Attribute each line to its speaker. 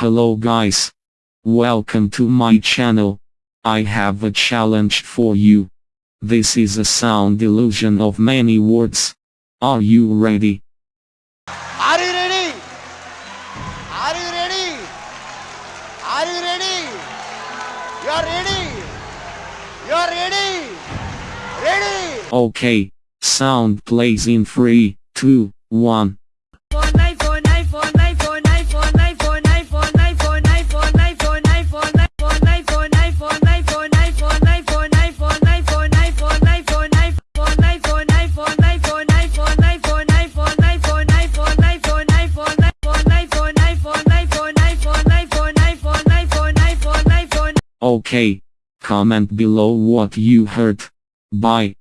Speaker 1: Hello guys. Welcome to my channel. I have a challenge for you. This is a sound illusion of many words. Are you ready?
Speaker 2: Are you ready? Are you ready? Are you ready? You are ready? You are ready? Ready?
Speaker 1: Okay. Sound plays in 3, 2, 1. Okay. Comment below what you heard. Bye.